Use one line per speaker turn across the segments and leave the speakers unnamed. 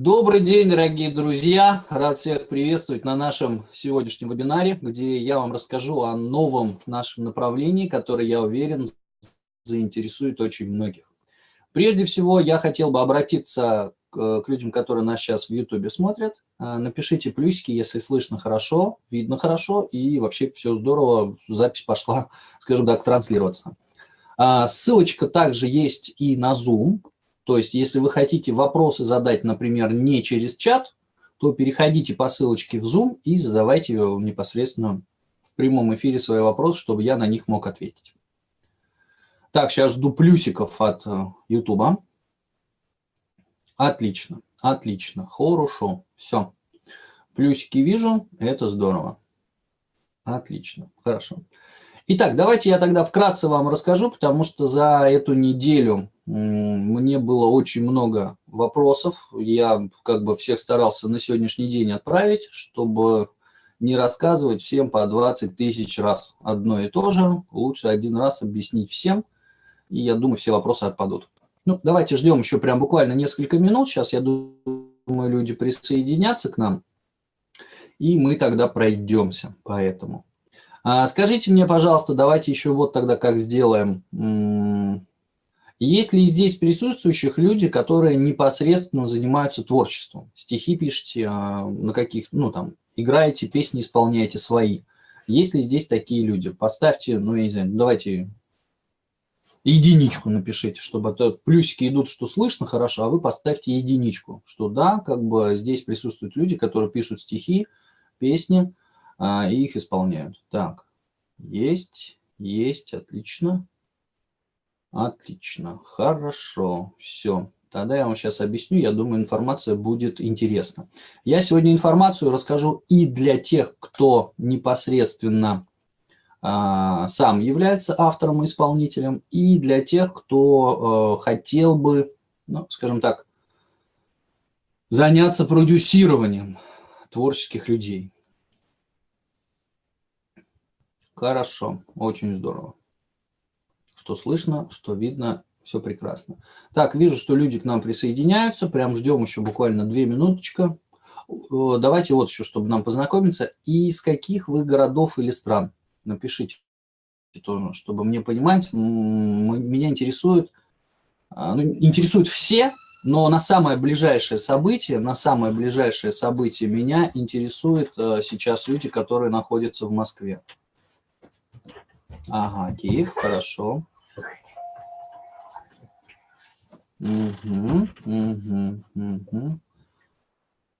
Добрый день, дорогие друзья! Рад всех приветствовать на нашем сегодняшнем вебинаре, где я вам расскажу о новом нашем направлении, которое, я уверен, заинтересует очень многих. Прежде всего, я хотел бы обратиться к, людям, которые нас сейчас в YouTube смотрят. А, напишите плюсики, если слышно хорошо, видно хорошо, и вообще все здорово, запись пошла, скажем так, транслироваться. А, ссылочка также есть и на Zoom, то есть, если вы хотите вопросы задать, например, не через чат, то переходите по ссылочке в Zoom и задавайте непосредственно в прямом эфире свои вопросы, чтобы я на них мог ответить. Так, сейчас жду плюсиков от YouTube. Э, отлично, отлично, хорошо, все. Плюсики вижу, это здорово. Отлично, хорошо. Итак, давайте я тогда вкратце вам расскажу, потому что за эту неделю мне было очень много вопросов. Я как бы всех старался на сегодняшний день отправить, чтобы не рассказывать всем по 20 тысяч раз одно и то же. Лучше один раз объяснить всем, и я думаю, все вопросы отпадут. Ну, давайте ждем еще прям буквально несколько минут. Сейчас, я думаю, люди присоединятся к нам, и мы тогда пройдемся по этому. А скажите мне, пожалуйста, давайте еще вот тогда как сделаем. Есть ли здесь присутствующих люди, которые непосредственно занимаются творчеством? Стихи пишете, а, на каких, ну там, играете, песни исполняете свои. Есть ли здесь такие люди? Поставьте, ну я не знаю, давайте единичку напишите, чтобы это плюсики идут, что слышно хорошо, а вы поставьте единичку, что да, как бы здесь присутствуют люди, которые пишут стихи, песни, а, и их исполняют. Так, есть, есть, отлично. Отлично, хорошо, все. Тогда я вам сейчас объясню, я думаю, информация будет интересна. Я сегодня информацию расскажу и для тех, кто непосредственно а, сам является автором и исполнителем, и для тех, кто а, хотел бы, ну, скажем так, заняться продюсированием творческих людей. Хорошо, очень здорово. Что слышно, что видно, все прекрасно. Так, вижу, что люди к нам присоединяются. Прям ждем еще буквально две минуточка. Давайте вот еще, чтобы нам познакомиться. И из каких вы городов или стран? Напишите тоже, чтобы мне понимать. Меня интересует, а, ну, интересуют все, но на самое ближайшее событие, на самое ближайшее событие меня интересуют э, сейчас люди, которые находятся в Москве. Ага, Киев, хорошо. Угу, угу, угу.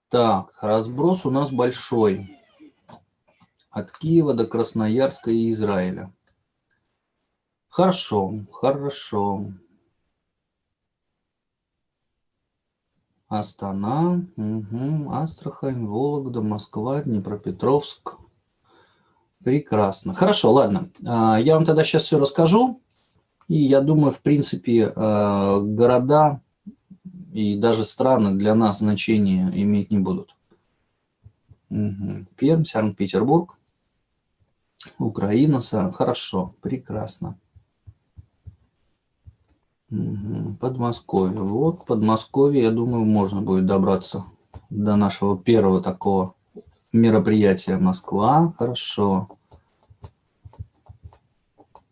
Так, разброс у нас большой. От Киева до Красноярска и Израиля. Хорошо, хорошо. Астана, угу, Астрахань, Вологда, Москва, Днепропетровск. Прекрасно. Хорошо, ладно. А, я вам тогда сейчас все расскажу. И я думаю, в принципе, а, города и даже страны для нас значения иметь не будут. Угу. Пермь, Санкт-Петербург, Украина, хорошо, прекрасно. Подмосковье. Вот, Подмосковье, я думаю, можно будет добраться до нашего первого такого мероприятие Москва, хорошо.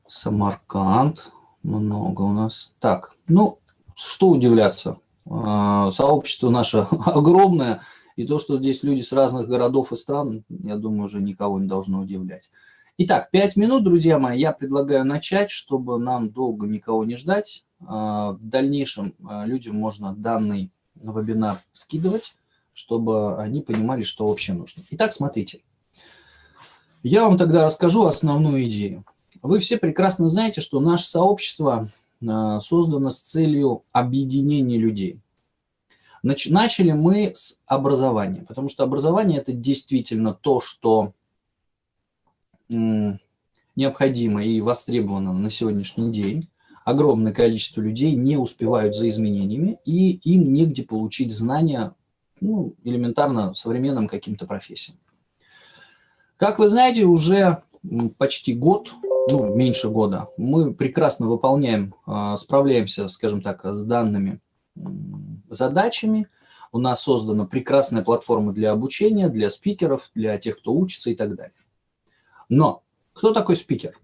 Самарканд, много у нас. Так, ну, что удивляться. А, сообщество наше огромное, и то, что здесь люди с разных городов и стран, я думаю, уже никого не должно удивлять. Итак, пять минут, друзья мои, я предлагаю начать, чтобы нам долго никого не ждать. А, в дальнейшем а, людям можно данный вебинар скидывать чтобы они понимали, что вообще нужно. Итак, смотрите. Я вам тогда расскажу основную идею. Вы все прекрасно знаете, что наше сообщество а, создано с целью объединения людей. Начали мы с образования, потому что образование – это действительно то, что необходимо и востребовано на сегодняшний день. Огромное количество людей не успевают за изменениями, и им негде получить знания ну, элементарно современным каким-то профессиям. Как вы знаете, уже почти год, ну, меньше года, мы прекрасно выполняем, а, справляемся, скажем так, с данными задачами. У нас создана прекрасная платформа для обучения, для спикеров, для тех, кто учится и так далее. Но кто такой спикер?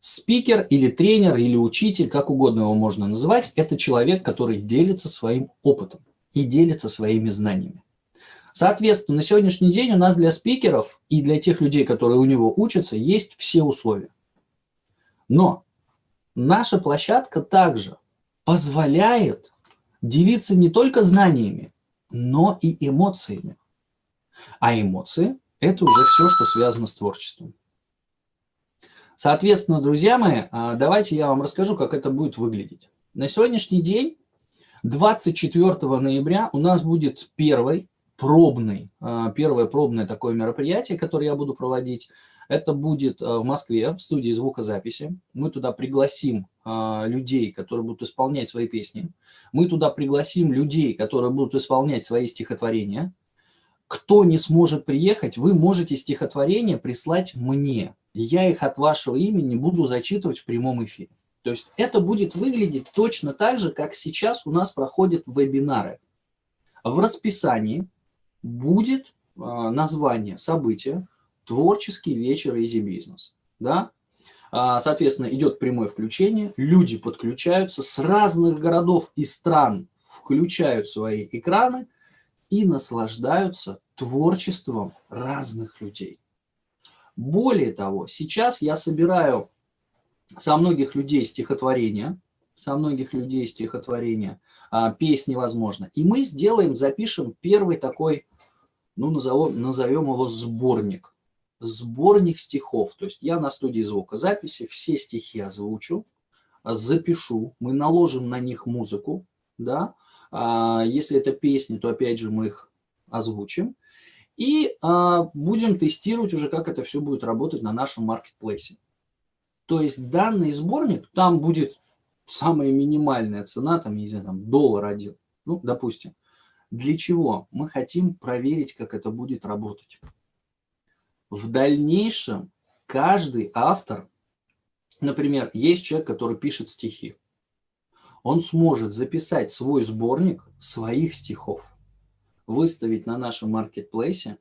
Спикер или тренер, или учитель, как угодно его можно называть, это человек, который делится своим опытом и делится своими знаниями. Соответственно, на сегодняшний день у нас для спикеров и для тех людей, которые у него учатся, есть все условия. Но наша площадка также позволяет делиться не только знаниями, но и эмоциями. А эмоции – это уже все, что связано с творчеством. Соответственно, друзья мои, а, давайте я вам расскажу, как это будет выглядеть. На сегодняшний день, 24 ноября, у нас будет первый пробный, а, первое пробное такое мероприятие, которое я буду проводить. Это будет а, в Москве, в студии звукозаписи. Мы туда пригласим людей, которые будут исполнять свои песни. Мы туда пригласим людей, которые будут исполнять свои стихотворения. Кто не сможет приехать, вы можете стихотворение прислать мне я их от вашего имени буду зачитывать в прямом эфире. То есть это будет выглядеть точно так же, как сейчас у нас проходят вебинары. В расписании будет а, название события «Творческий вечер Easy Business». Да? А, соответственно, идет прямое включение, люди подключаются с разных городов и стран, включают свои экраны и наслаждаются творчеством разных людей. Более того, сейчас я собираю со многих людей стихотворения, со многих людей стихотворения, а, песни, возможно. И мы сделаем, запишем первый такой, ну, назовем, назовем его сборник. Сборник стихов. То есть я на студии звукозаписи все стихи озвучу, запишу, мы наложим на них музыку, да. А, если это песни, то опять же мы их озвучим. И а, будем тестировать уже, как это все будет работать на нашем маркетплейсе. То есть данный сборник, там будет самая минимальная цена, там, не знаю, там, доллар один, ну, допустим. Для чего? Мы хотим проверить, как это будет работать. В дальнейшем каждый автор, например, есть человек, который пишет стихи, он сможет записать свой сборник своих стихов выставить на нашем маркетплейсе,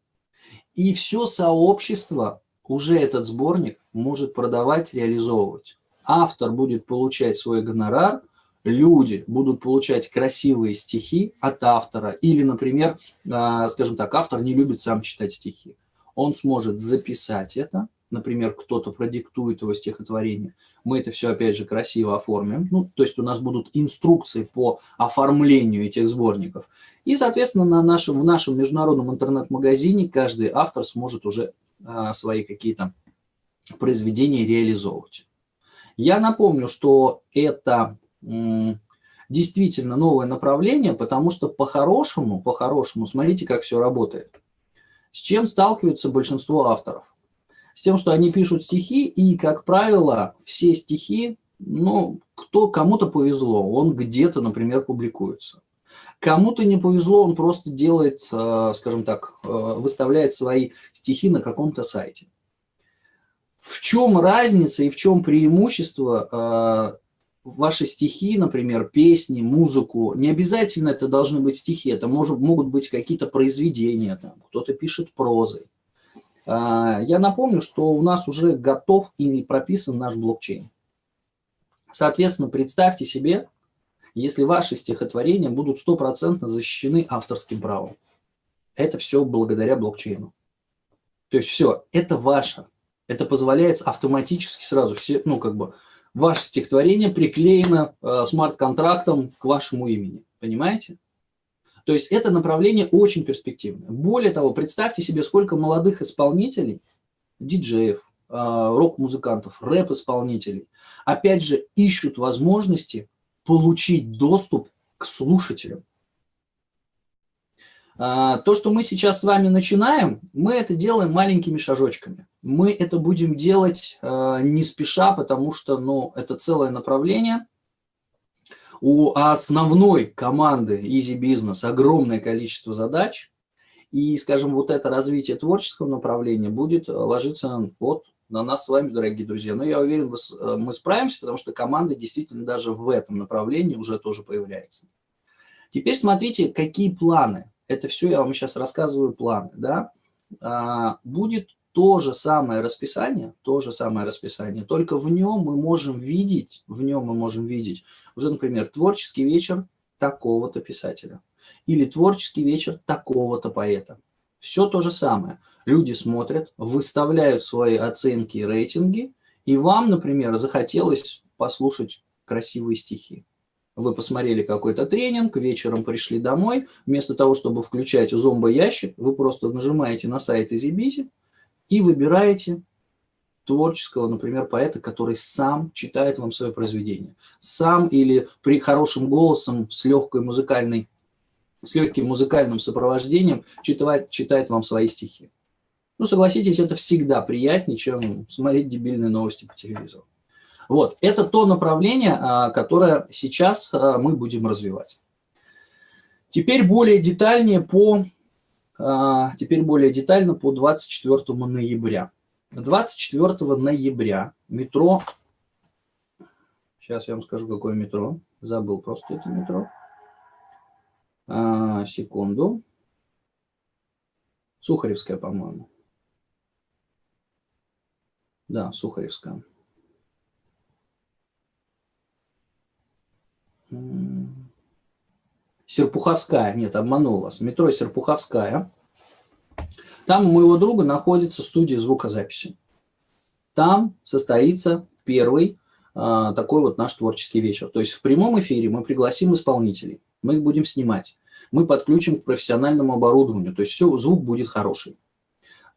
и все сообщество уже этот сборник может продавать, реализовывать. Автор будет получать свой гонорар, люди будут получать красивые стихи от автора, или, например, а, скажем так, автор не любит сам читать стихи. Он сможет записать это, например, кто-то продиктует его стихотворение, мы это все, опять же, красиво оформим. Ну, то есть у нас будут инструкции по оформлению этих сборников. И, соответственно, на нашем, в нашем международном интернет-магазине каждый автор сможет уже а, свои какие-то произведения реализовывать. Я напомню, что это действительно новое направление, потому что по-хорошему, по-хорошему, смотрите, как все работает. С чем сталкиваются большинство авторов? с тем, что они пишут стихи, и, как правило, все стихи, ну, кто, кому-то повезло, он где-то, например, публикуется. Кому-то не повезло, он просто делает, э, скажем так, э, выставляет свои стихи на каком-то сайте. В чем разница и в чем преимущество э, ваши стихи, например, песни, музыку, не обязательно это должны быть стихи, это может, могут быть какие-то произведения, кто-то пишет прозой. А, я напомню, что у нас уже готов и прописан наш блокчейн. Соответственно, представьте себе, если ваши стихотворения будут стопроцентно защищены авторским правом. Это все благодаря блокчейну. То есть все, это ваше. Это позволяет автоматически сразу все, ну как бы, ваше стихотворение приклеено э, смарт-контрактом к вашему имени. Понимаете? То есть это направление очень перспективное. Более того, представьте себе, сколько молодых исполнителей, диджеев, а, рок-музыкантов, рэп-исполнителей, опять же, ищут возможности получить доступ к слушателям. А, то, что мы сейчас с вами начинаем, мы это делаем маленькими шажочками. Мы это будем делать а, не спеша, потому что ну, это целое направление – у основной команды Easy Business огромное количество задач, и, скажем, вот это развитие творческого направления будет ложиться вот на нас с вами, дорогие друзья. Но я уверен, мы справимся, потому что команда действительно даже в этом направлении уже тоже появляется. Теперь смотрите, какие планы. Это все я вам сейчас рассказываю планы. Да? А, будет то же самое расписание, то же самое расписание, только в нем мы можем видеть, в нем мы можем видеть уже, например, творческий вечер такого-то писателя или творческий вечер такого-то поэта. Все то же самое. Люди смотрят, выставляют свои оценки и рейтинги, и вам, например, захотелось послушать красивые стихи. Вы посмотрели какой-то тренинг, вечером пришли домой, вместо того, чтобы включать зомбоящик, вы просто нажимаете на сайт Изибизи и выбираете творческого, например, поэта, который сам читает вам свое произведение. Сам или при хорошем голосом с легкой музыкальной, с легким музыкальным сопровождением читает, читает вам свои стихи. Ну, согласитесь, это всегда приятнее, чем смотреть дебильные новости по телевизору. Вот, это то направление, а, которое сейчас а, мы будем развивать. Теперь более детальнее по, а, теперь более детально по 24 ноября. 24 ноября метро, сейчас я вам скажу, какое метро, забыл просто это метро, а, секунду, Сухаревская, по-моему. Да, Сухаревская. Серпуховская, нет, обманул вас, метро Серпуховская. Там у моего друга находится студия звукозаписи. Там состоится первый э, такой вот наш творческий вечер. То есть в прямом эфире мы пригласим исполнителей, мы их будем снимать, мы подключим к профессиональному оборудованию, то есть все, звук будет хороший.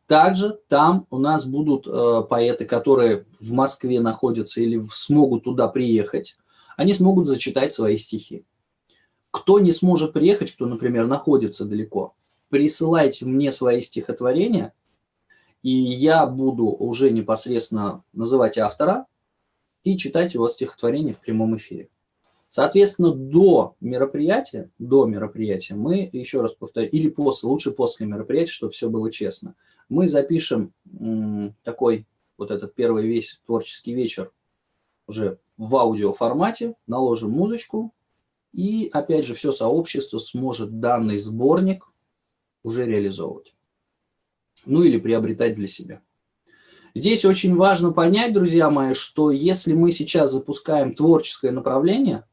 Также там у нас будут э, поэты, которые в Москве находятся или смогут туда приехать, они смогут зачитать свои стихи. Кто не сможет приехать, кто, например, находится далеко, присылайте мне свои стихотворения, и я буду уже непосредственно называть автора и читать его стихотворение в прямом эфире. Соответственно, до мероприятия, до мероприятия мы, еще раз повторю, или после, лучше после мероприятия, чтобы все было честно, мы запишем такой вот этот первый весь творческий вечер уже в аудиоформате, наложим музычку, и опять же все сообщество сможет данный сборник уже реализовывать. Ну или приобретать для себя. Здесь очень важно понять, друзья мои, что если мы сейчас запускаем творческое направление,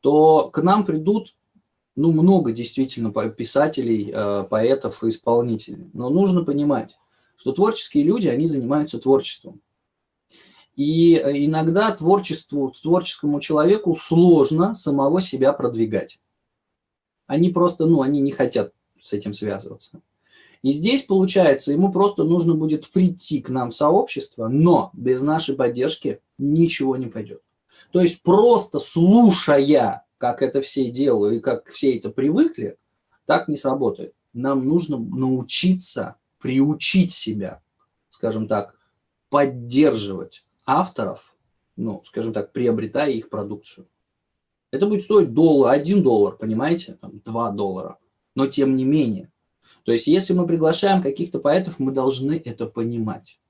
то к нам придут ну, много действительно писателей, э, поэтов и исполнителей. Но нужно понимать, что творческие люди, они занимаются творчеством. И э, иногда творчеству, творческому человеку сложно самого себя продвигать. Они просто, ну, они не хотят с этим связываться. И здесь, получается, ему просто нужно будет прийти к нам в сообщество, но без нашей поддержки ничего не пойдет. То есть просто слушая, как это все делают и как все это привыкли, так не сработает. Нам нужно научиться приучить себя, скажем так, поддерживать авторов, ну, скажем так, приобретая их продукцию. Это будет стоить доллар, один доллар, понимаете, там, 2 доллара но тем не менее. То есть если мы приглашаем каких-то поэтов, мы должны это понимать.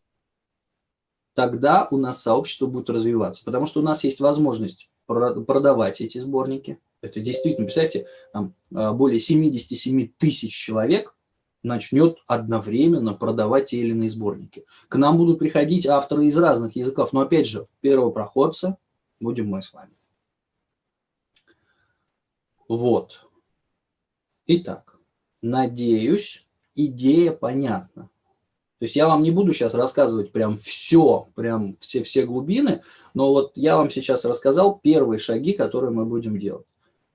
Тогда у нас сообщество будет развиваться, потому что у нас есть возможность продавать эти сборники. Это действительно, представьте, там а, более 77 тысяч человек начнет одновременно продавать те или иные сборники. К нам будут приходить авторы из разных языков, но опять же, первопроходцы будем мы с вами. Вот. Итак, надеюсь, идея понятна. То есть я вам не буду сейчас рассказывать прям все, прям все, все глубины, но вот я вам сейчас рассказал первые шаги, которые мы будем делать.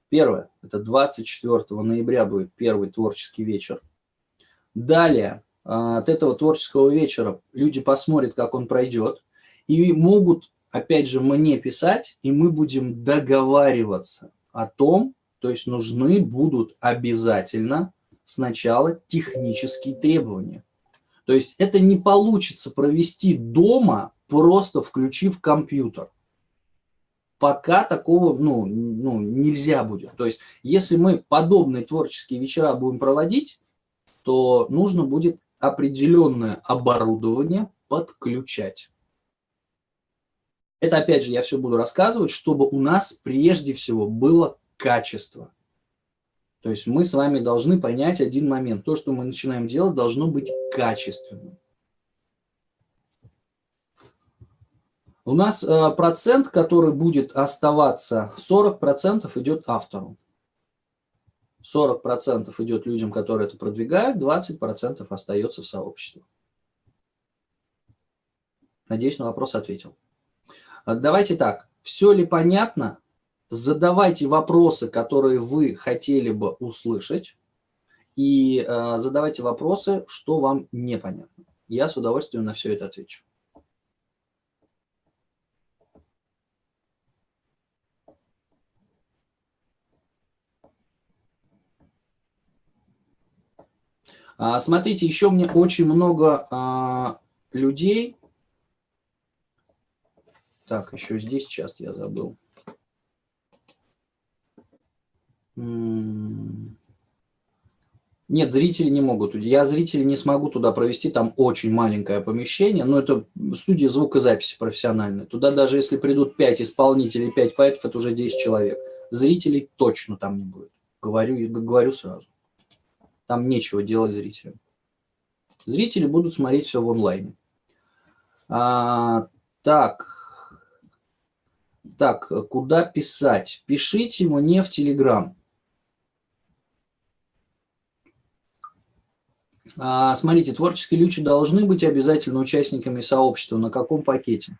Первое, это 24 ноября будет первый творческий вечер. Далее, а, от этого творческого вечера люди посмотрят, как он пройдет, и могут, опять же, мне писать, и мы будем договариваться о том, то есть нужны будут обязательно сначала технические требования. То есть это не получится провести дома, просто включив компьютер. Пока такого ну, ну, нельзя будет. То есть если мы подобные творческие вечера будем проводить, то нужно будет определенное оборудование подключать. Это опять же я все буду рассказывать, чтобы у нас прежде всего было качество. То есть мы с вами должны понять один момент. То, что мы начинаем делать, должно быть качественным. У нас э, процент, который будет оставаться, 40% идет автору. 40% идет людям, которые это продвигают, 20% остается в сообществе. Надеюсь, на вопрос ответил. А давайте так, все ли понятно? Задавайте вопросы, которые вы хотели бы услышать, и э, задавайте вопросы, что вам непонятно. Я с удовольствием на все это отвечу. Смотрите, еще мне очень много а, людей. Так, еще здесь сейчас я забыл. Нет, зрители не могут. Я зрителей не смогу туда провести, там очень маленькое помещение, но это студия звукозаписи профессиональная. Туда даже если придут 5 исполнителей, 5 поэтов, это уже 10 человек. Зрителей точно там не будет. Говорю, говорю сразу. Там нечего делать зрителям. Зрители будут смотреть все в онлайне. А, так, так, куда писать? Пишите мне в Телеграм. А, смотрите, творческие люди должны быть обязательно участниками сообщества. На каком пакете?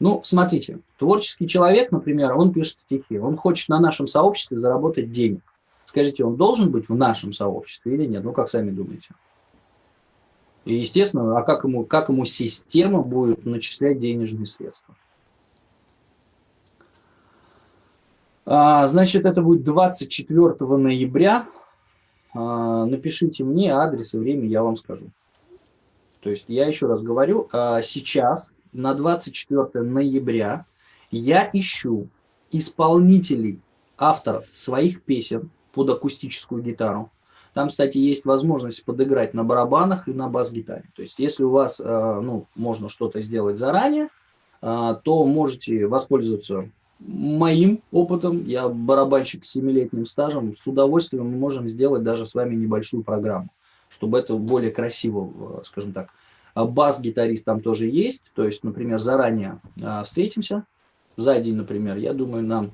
Ну, смотрите, творческий человек, например, он пишет стихи, он хочет на нашем сообществе заработать денег. Скажите, он должен быть в нашем сообществе или нет? Ну, как сами думаете? И, естественно, а как ему, как ему система будет начислять денежные средства? А, значит, это будет 24 ноября. А, напишите мне адрес и время, я вам скажу. То есть я еще раз говорю, а, сейчас на 24 ноября я ищу исполнителей, авторов своих песен, под акустическую гитару. Там, кстати, есть возможность подыграть на барабанах и на бас-гитаре. То есть, если у вас, э, ну, можно что-то сделать заранее, э, то можете воспользоваться моим опытом. Я барабанщик с 7-летним стажем. С удовольствием мы можем сделать даже с вами небольшую программу, чтобы это более красиво, э, скажем так. Бас-гитарист там тоже есть. То есть, например, заранее встретимся за день, например. Я думаю, нам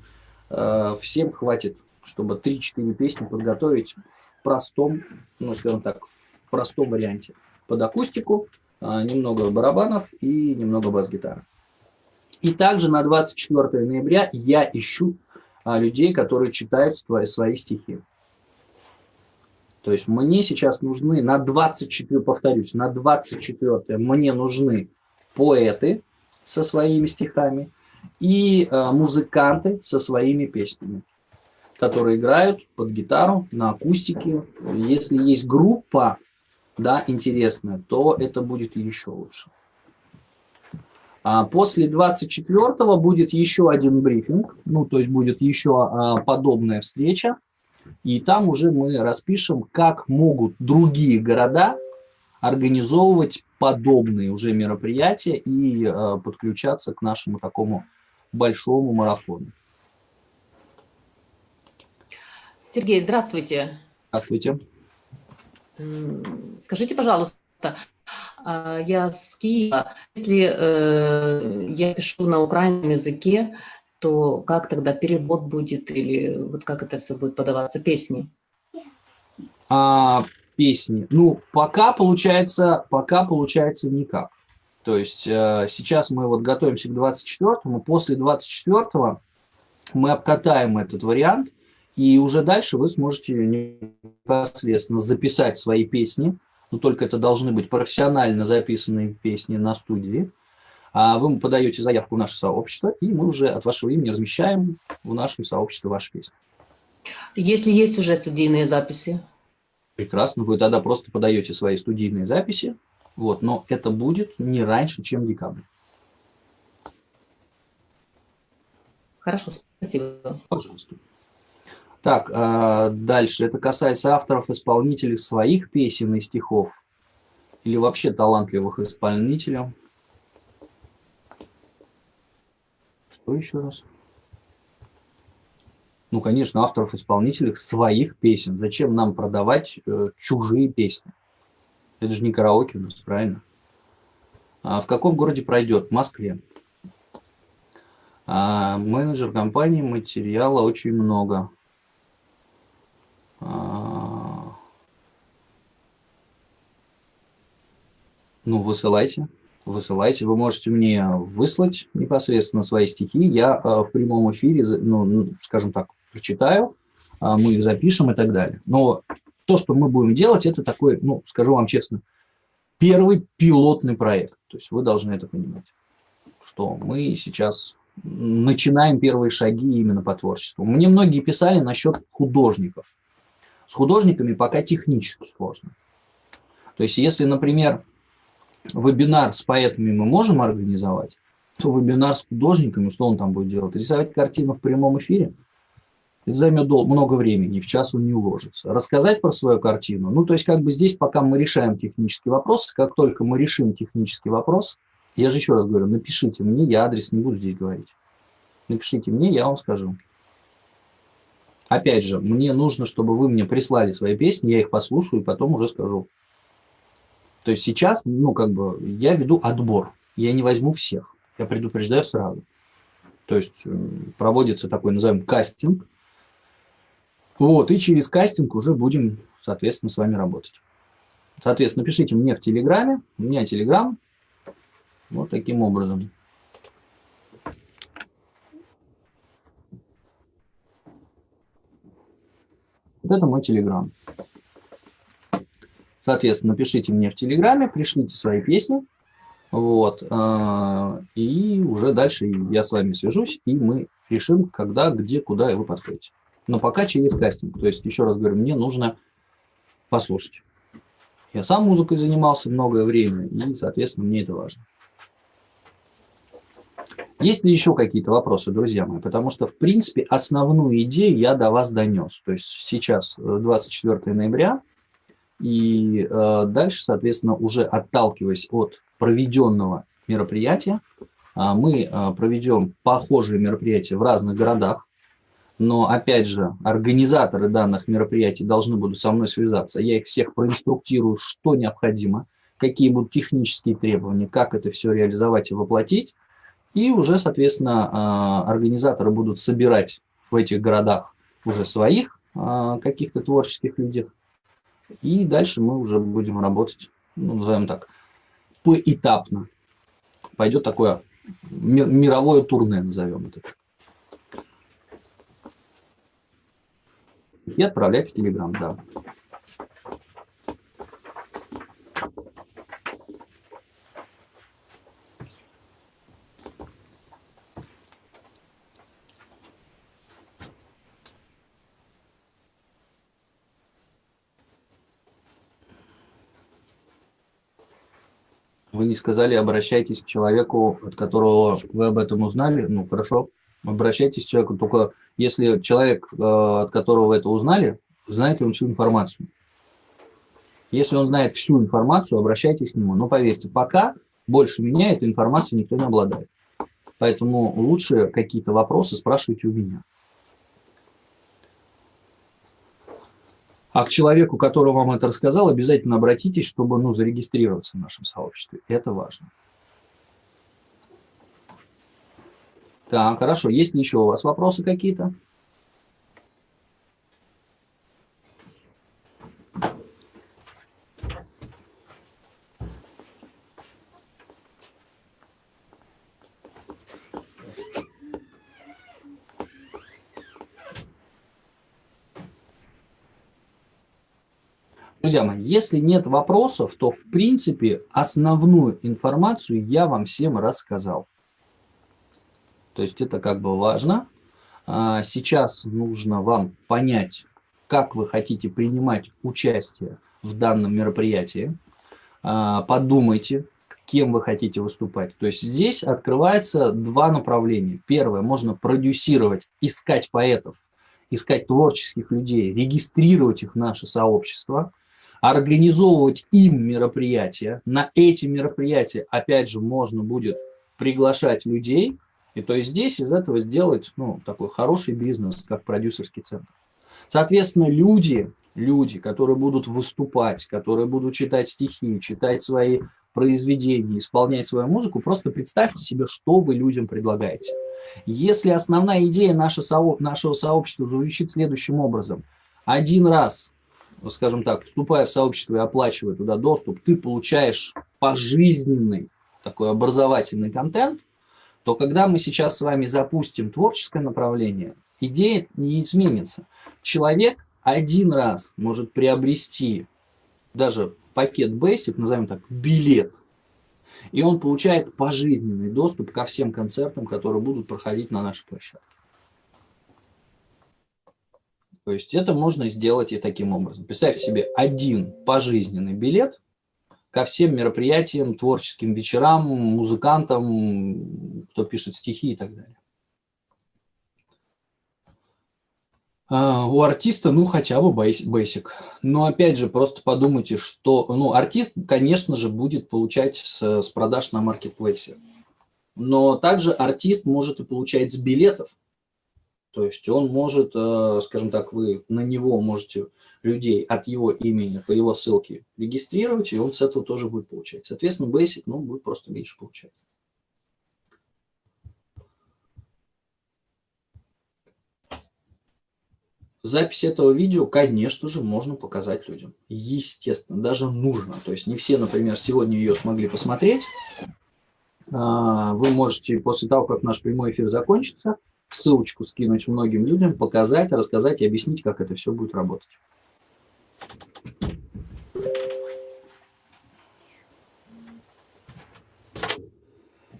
всем хватит чтобы 3-4 песни подготовить в простом, ну, скажем так, в простом варианте. Под акустику, а, немного барабанов и немного бас-гитары. И также на 24 ноября я ищу а, людей, которые читают свои, свои стихи. То есть мне сейчас нужны на 24, повторюсь, на 24 мне нужны поэты со своими стихами и э, музыканты со своими песнями которые играют под гитару, на акустике. Если есть группа, да, интересная, то это будет еще лучше. А после 24 будет еще один брифинг, ну, то есть будет еще а, подобная встреча, и там уже мы распишем, как могут другие города организовывать подобные уже мероприятия и а, подключаться к нашему такому большому марафону.
Сергей, здравствуйте.
Здравствуйте.
Скажите, пожалуйста, а, я с Киева, если э, я пишу на украинском языке, то как тогда перевод будет или вот как это все будет подаваться, песни?
А, песни. Ну, пока получается, пока получается никак. То есть э, сейчас мы вот готовимся к 24-му, после 24-го мы обкатаем этот вариант – и уже дальше вы сможете непосредственно записать свои песни, но только это должны быть профессионально записанные песни на студии. А вы подаете заявку в наше сообщество, и мы уже от вашего имени размещаем в нашем сообществе ваши песни.
Если есть уже студийные записи?
Прекрасно, вы тогда просто подаете свои студийные записи, вот, но это будет не раньше, чем декабрь.
Хорошо, спасибо.
Пожалуйста. Так, а, дальше. Это касается авторов, исполнителей своих песен и стихов или вообще талантливых исполнителей. Что еще раз? ну, конечно, авторов-исполнителей своих песен. Зачем нам продавать э, чужие песни? Это же не караоке у нас, правильно? А в каком городе пройдет? В Москве. А менеджер компании материала очень много. Ну, высылайте. Высылайте. Вы можете мне выслать непосредственно свои стихи. Я а, в прямом эфире, ну, скажем так, прочитаю, а, мы их запишем и так далее. Но то, что мы будем делать, это такой, ну, скажу вам честно, первый пилотный проект. То есть вы должны это понимать, что мы сейчас начинаем первые шаги именно по творчеству. Мне многие писали насчет художников. С художниками пока технически сложно. То есть если, например, вебинар с поэтами мы можем организовать, то вебинар с художниками, что он там будет делать? Рисовать картину в прямом эфире? Это займет много времени, в час он не уложится. Рассказать про свою картину, ну, то есть как бы здесь, пока мы решаем технический вопрос, как только мы решим технический вопрос, я же еще раз говорю, напишите мне, я адрес не буду здесь говорить. Напишите мне, я вам скажу. Опять же, мне нужно, чтобы вы мне прислали свои песни, я их послушаю и потом уже скажу. То есть сейчас, ну, как бы, я веду отбор. Я не возьму всех. Я предупреждаю сразу. То есть проводится такой, назовем, кастинг. Вот, и через кастинг уже будем, соответственно, с вами работать. Соответственно, пишите мне в Телеграме. У меня Телеграм. Вот таким образом. Вот это мой Телеграм. Соответственно, напишите мне в Телеграме, пришлите свои песни. Вот. А, и уже дальше я с вами свяжусь, и мы решим, когда, где, куда и вы подходите. Но пока через кастинг. То есть, еще раз говорю, мне нужно послушать. Я сам музыкой занимался многое время, и, соответственно, мне это важно. Есть ли еще какие-то вопросы, друзья мои? Потому что, в принципе, основную идею я до вас донес. То есть сейчас 24 э, ноября, и э, дальше, соответственно, уже отталкиваясь от проведенного мероприятия, э, мы э, проведем похожие мероприятия в разных городах. Но, опять же, организаторы данных мероприятий должны будут со мной связаться. Я их всех проинструктирую, что необходимо, какие будут технические требования, как это все реализовать и воплотить. И уже, соответственно, а, организаторы будут собирать в этих городах уже своих а, каких-то творческих людей. И дальше мы уже будем работать, ну, назовем так, поэтапно. Пойдет такое мировое турне, назовем это. И отправлять в Телеграм, да. Вы не сказали, обращайтесь к человеку, от которого вы об этом узнали. Ну, хорошо, обращайтесь к человеку. Только если человек, э, от которого вы это узнали, знает ли он всю информацию. Если он знает всю информацию, обращайтесь к нему. Но поверьте, пока больше меня этой информацией никто не обладает. Поэтому лучше какие-то вопросы спрашивайте у меня. А к человеку, который вам это рассказал, обязательно обратитесь, чтобы ну, зарегистрироваться в нашем сообществе. Это важно. Так, хорошо. Есть ли еще у вас вопросы какие-то? Друзья мои, если нет вопросов, то в принципе основную информацию я вам всем рассказал. То есть это как бы важно. А, сейчас нужно вам понять, как вы хотите принимать участие в данном мероприятии. А, подумайте, кем вы хотите выступать. То есть здесь открывается два направления. Первое, можно продюсировать, искать поэтов, искать творческих людей, регистрировать их в наше сообщество – организовывать им мероприятия. На эти мероприятия, опять же, можно будет приглашать людей, И то есть здесь из этого сделать ну, такой хороший бизнес, как продюсерский центр. Соответственно, люди, люди, которые будут выступать, которые будут читать стихи, читать свои произведения, исполнять свою музыку, просто представьте себе, что вы людям предлагаете. Если основная идея нашего, сообщества звучит следующим образом. Один раз, скажем так, вступая в сообщество и оплачивая туда доступ, ты получаешь пожизненный такой образовательный контент, то когда мы сейчас с вами запустим творческое направление, идея не изменится. Человек один раз может приобрести даже пакет Basic, назовем так, билет, и он получает пожизненный доступ ко всем концертам, которые будут проходить на нашей площадке. То есть это можно сделать и таким образом. Представьте себе один пожизненный билет ко всем мероприятиям, творческим вечерам, музыкантам, кто пишет стихи и так далее. А, у артиста, ну, хотя бы basic. Но, опять же, просто подумайте, что... Ну, артист, конечно же, будет получать с, с продаж на маркетплейсе. Но также артист может и получать с билетов. То есть он может, э, скажем так, вы на него можете людей от его имени по его ссылке регистрировать, и он с этого тоже будет получать. Соответственно, basic, ну, будет просто меньше получать. Запись этого видео, конечно же, можно показать людям. Естественно, даже нужно. То есть не все, например, сегодня ее смогли посмотреть. А, вы можете после того, как наш прямой эфир закончится, ссылочку скинуть многим людям, показать, рассказать и объяснить, как это все будет работать.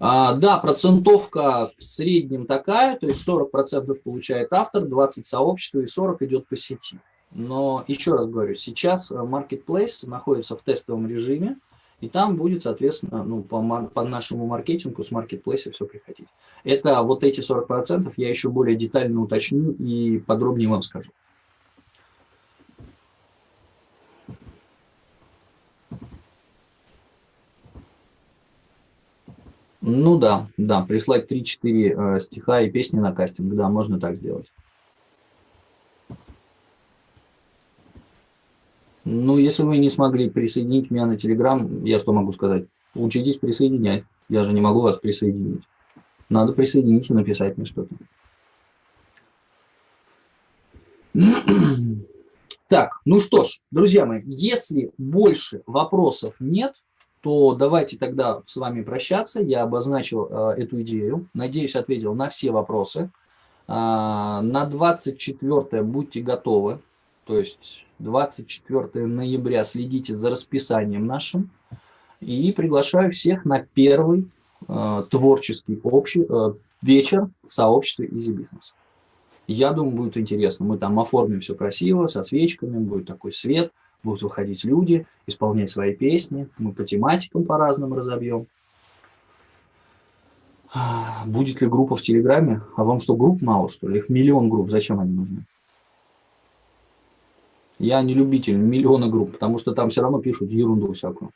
А, да, процентовка в среднем такая, то есть 40% получает автор, 20% сообщество и 40% идет по сети. Но еще раз говорю, сейчас Marketplace находится в тестовом режиме, и там будет, соответственно, ну, по, по нашему маркетингу с Marketplace все приходить. Это вот эти 40% я еще более детально уточню и подробнее вам скажу. Ну да, да, прислать 3-4 э, стиха и песни на кастинг, да, можно так сделать. Ну, если вы не смогли присоединить меня на Телеграм, я что могу сказать? Учитесь присоединять. Я же не могу вас присоединить. Надо присоединить и написать мне что-то. Так, ну что ж, друзья мои, если больше вопросов нет, то давайте тогда с вами прощаться. Я обозначил э, эту идею. Надеюсь, ответил на все вопросы. Э, на 24 будьте готовы. То есть 24 ноября следите за расписанием нашим. И приглашаю всех на первый э, творческий общий э, вечер в сообществе Easy Business. Я думаю, будет интересно. Мы там оформим все красиво, со свечками, будет такой свет – будут выходить люди, исполнять свои песни, мы по тематикам по-разному разобьем. Будет ли группа в Телеграме? А вам что, групп мало, что ли? Их миллион групп, зачем они нужны? Я не любитель миллиона групп, потому что там все равно пишут ерунду всякую.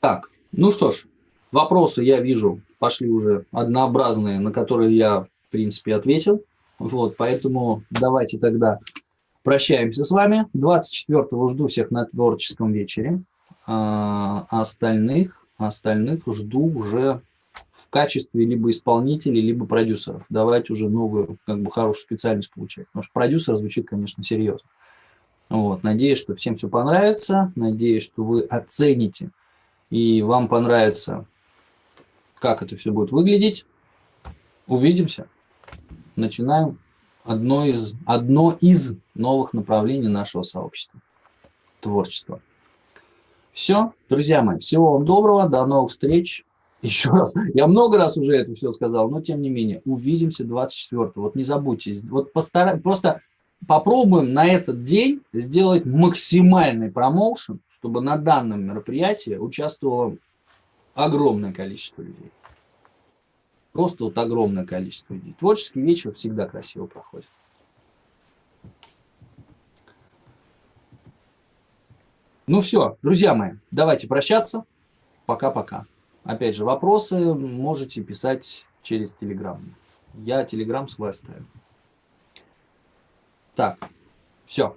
Так, ну что ж, вопросы я вижу пошли уже однообразные, на которые я принципе, ответил. Вот, поэтому давайте тогда прощаемся с вами. 24-го жду всех на творческом вечере. А остальных, остальных жду уже в качестве либо исполнителей, либо продюсеров. Давайте уже новую, как бы, хорошую специальность получать. Потому что продюсер звучит, конечно, серьезно. Вот, надеюсь, что всем все понравится. Надеюсь, что вы оцените и вам понравится, как это все будет выглядеть. Увидимся начинаем одно из, одно из новых направлений нашего сообщества – творчество. Все, друзья мои, всего вам доброго, до новых встреч. Еще раз, я много раз уже это все сказал, но тем не менее, увидимся 24 Вот не забудьте, вот постарай, просто попробуем на этот день сделать максимальный промоушен, чтобы на данном мероприятии участвовало огромное количество людей. Просто вот огромное количество людей. Творческий вечер всегда красиво проходит. Ну все, друзья мои, давайте прощаться. Пока-пока. Опять же, вопросы можете писать через Telegram. Я Telegram свой оставил. Так, все,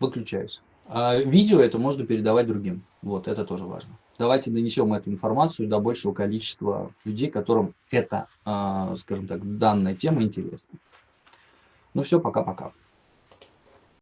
выключаюсь. А видео это можно передавать другим. Вот, это тоже важно. Давайте донесем эту информацию до большего количества людей, которым эта, скажем так, данная тема интересна. Ну все, пока-пока.